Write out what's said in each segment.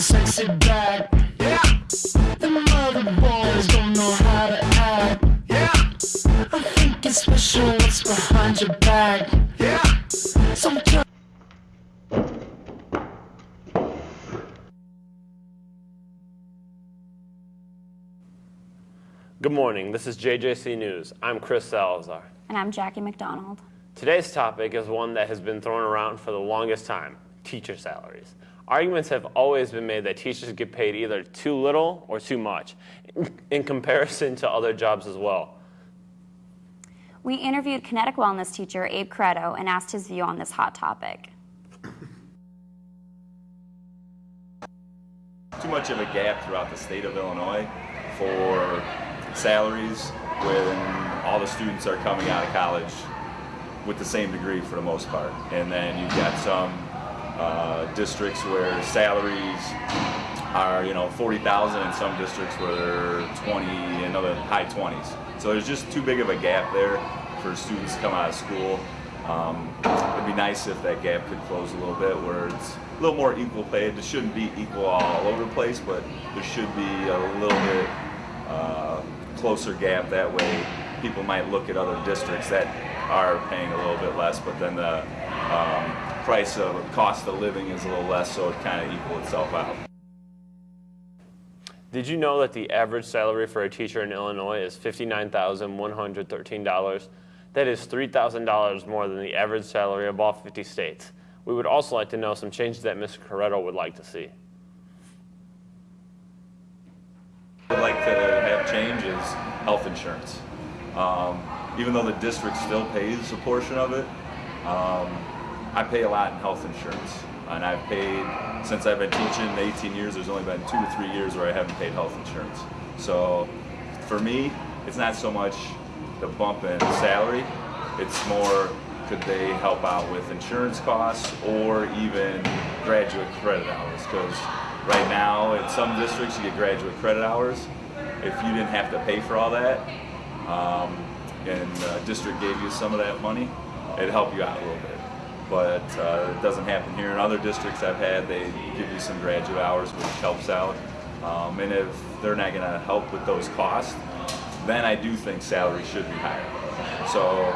a sexy back. Yeah. Them other boys don't know how to act. Yeah. I think it's special what's behind your back. Yeah. Sometimes Good morning. This is JJC News. I'm Chris Salazar. And I'm Jackie McDonald. Today's topic is one that has been thrown around for the longest time, teacher salaries. Arguments have always been made that teachers get paid either too little or too much in comparison to other jobs as well. We interviewed kinetic wellness teacher Abe Credo and asked his view on this hot topic. Too much of a gap throughout the state of Illinois for salaries when all the students are coming out of college with the same degree for the most part. And then you've got some uh, districts where salaries are, you know, 40,000 in some districts where they're 20 and other high 20s. So there's just too big of a gap there for students to come out of school. Um, it'd be nice if that gap could close a little bit where it's a little more equal pay. It shouldn't be equal all over the place, but there should be a little bit uh, closer gap. That way people might look at other districts that are paying a little bit less, but then the um, price of cost of living is a little less, so it kind of equals itself out. Did you know that the average salary for a teacher in Illinois is $59,113? That is $3,000 more than the average salary of all 50 states. We would also like to know some changes that Mr. Corretto would like to see. I'd like to have changes health insurance. Um, even though the district still pays a portion of it, um, I pay a lot in health insurance. And I've paid, since I've been teaching 18 years, there's only been two to three years where I haven't paid health insurance. So for me, it's not so much the bump in salary, it's more could they help out with insurance costs or even graduate credit hours? Because right now in some districts you get graduate credit hours. If you didn't have to pay for all that, um, and the district gave you some of that money, it'd help you out a little bit. But uh, it doesn't happen here. In other districts I've had, they give you some graduate hours, which helps out. Um, and if they're not going to help with those costs, then I do think salary should be higher. So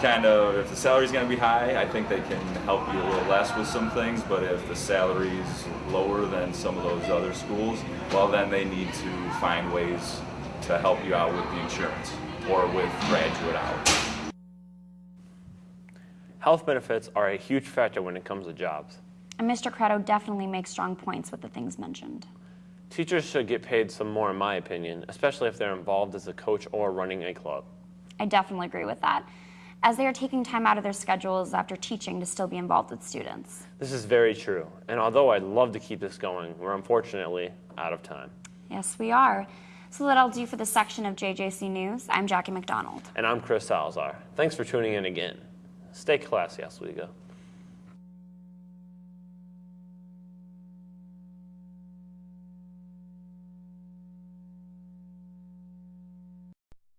kind of, if the salary's going to be high, I think they can help you a little less with some things, but if the salary's lower than some of those other schools, well then they need to find ways to help you out with the insurance or with graduate hours. Health benefits are a huge factor when it comes to jobs. And Mr. Credo definitely makes strong points with the things mentioned. Teachers should get paid some more in my opinion, especially if they're involved as a coach or running a club. I definitely agree with that, as they are taking time out of their schedules after teaching to still be involved with students. This is very true, and although I'd love to keep this going, we're unfortunately out of time. Yes, we are. So that'll do for this section of JJC News. I'm Jackie McDonald. And I'm Chris Salazar. Thanks for tuning in again. Stay classy, Oswego.